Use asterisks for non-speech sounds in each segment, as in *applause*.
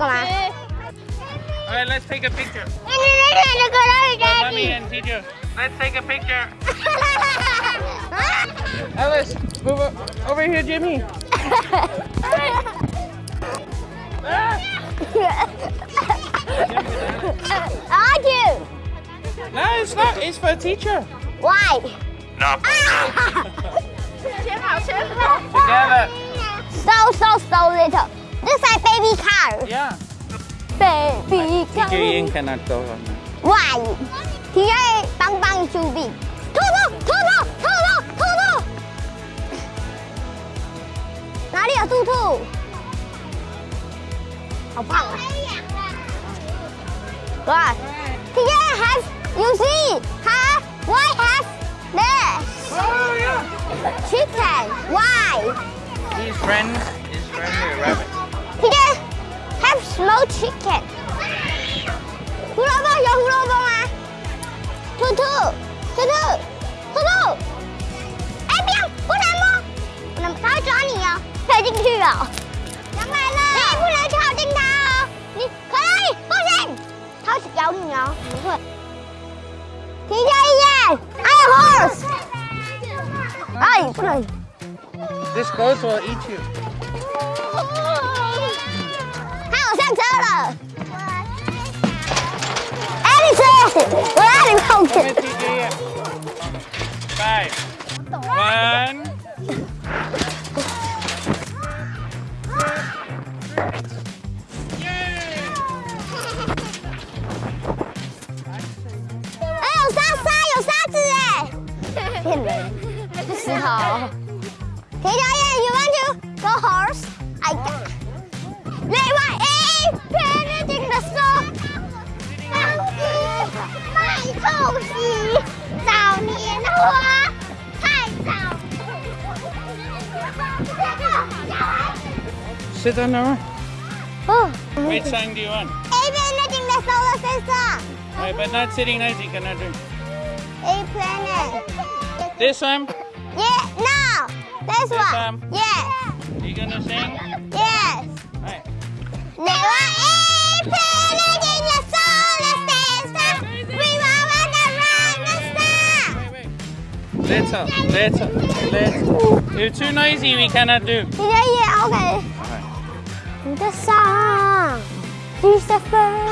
Nicola. All right, let's take a picture. Let's take a picture. let's take a picture. Alice, move over here, Jimmy. I do. No, it's not. It's for a teacher. Why? No. Together. So, so, so little. Looks like baby cow. Yeah. Baby cow. Tigger cannot go on big. Why? Tigger bang bang too big. Toto! Toto! Toto! Toto! 哪里有兔兔？好胖啊！哇！Tigger has you see has why has this? Oh, Chicken. Why? His friend, his friend, rabbit. I'm a horse. Ay, play. This goat will eat you. How's that soda? Edison! We're out of coke. Five. One. *laughs* horse? I got Lewa eh parenting the song. Sit down now. Oh. Which song do you want? A planet in the solar system. Right, but not sitting nice, you cannot drink. A planet. This one? Yeah, no. This, this one. one. Yeah the? Yes. All right. There were Let's up, let's up, let's up. You're too noisy, we cannot do. Yeah, yeah, okay. The song. He's the first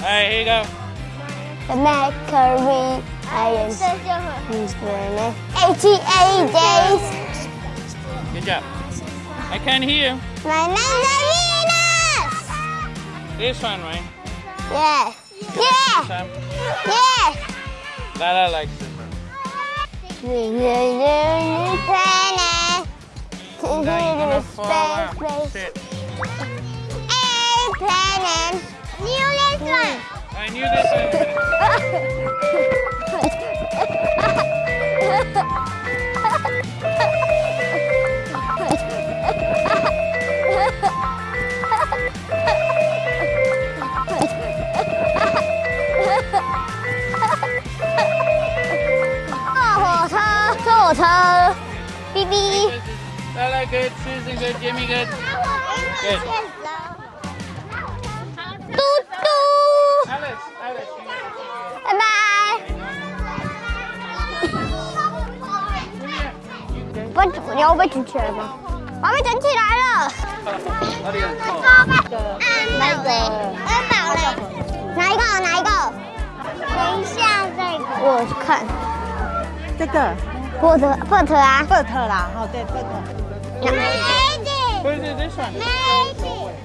Alright, here you go. The Macquarie Ions. 88 days. Good. I can't hear you. My name is Venus. This one, right? Yeah. Yeah. Yeah. Lala likes it. Planet. Now you're gonna fall out. Space, space. Sit. A planet. New this one. I knew this one. *laughs* *laughs* 坐火车，坐火车，来来，拿火。要不站起来吧。我被整起来了。那个，安宝嘞？哪一个？哪一个？等一下，这个。我去看。这个波特波特啊。Bert 啦，哦对? Magic。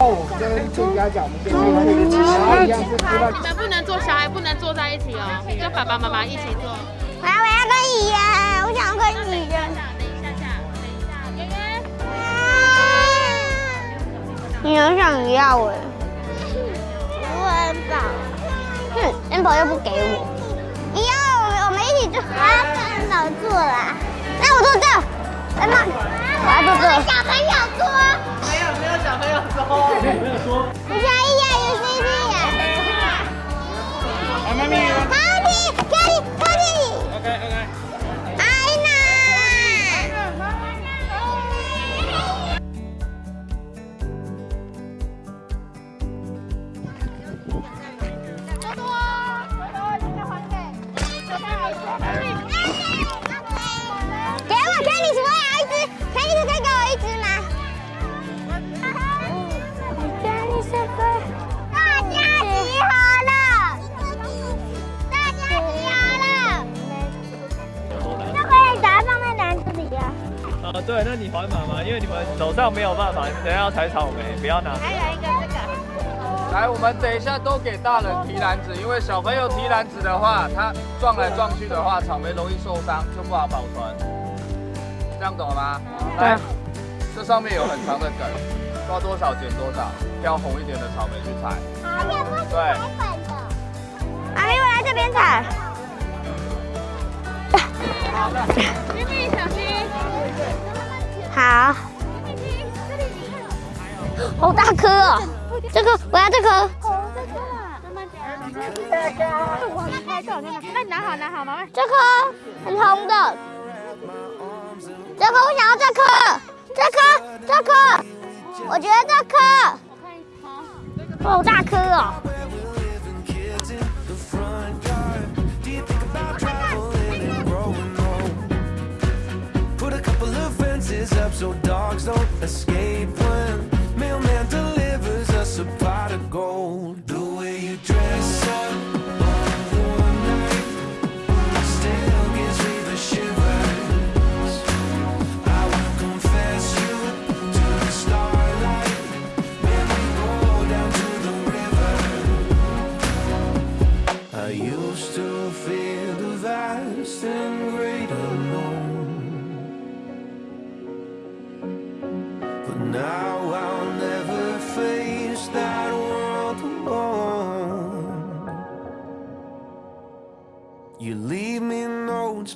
哦，跟这家讲，我们这边然后一样是知道你们不能坐，小孩不能坐在一起哦，跟爸爸妈妈一起坐。我要我要跟我想要哎。我很宝。哼，恩宝又不给我。你要我们我们一起做。我要跟恩宝做啦。那我做这。恩宝，我要做这。小朋友坐。没有没有小朋友做。没有说。手上没有办法，你等下要采草莓，不要拿。还有一个这个，来，我们等一下都给大人提篮子，因为小朋友提篮子的话，他撞来撞去的话，草莓容易受伤，就不好保存。这样懂了吗？来，这上面有很长的梗，抓多少剪多少，挑红一点的草莓去采。对，阿咪，我来这边采。咪咪好大颗哦！这颗，我要这颗。那你拿好拿好，妈妈。这颗很红的。这颗我想要这颗，这颗，这颗，我觉得这颗。好大颗哦！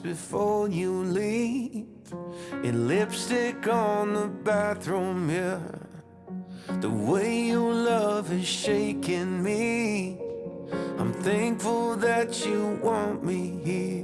Before you leave, and lipstick on the bathroom mirror. The way you love is shaking me. I'm thankful that you want me here.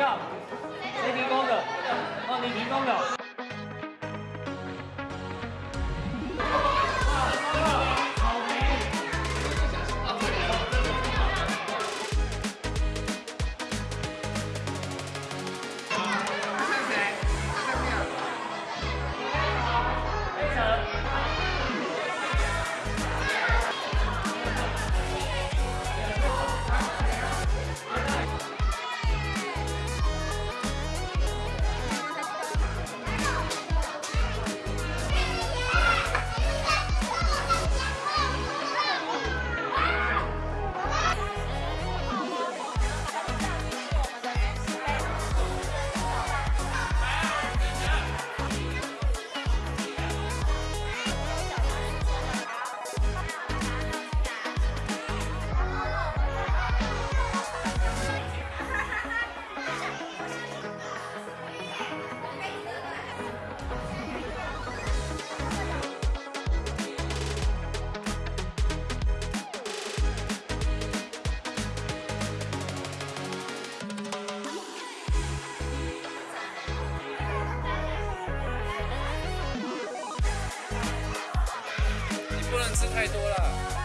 七吃太多了。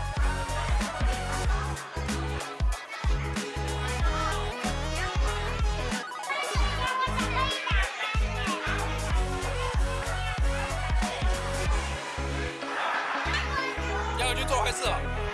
要去做坏事了！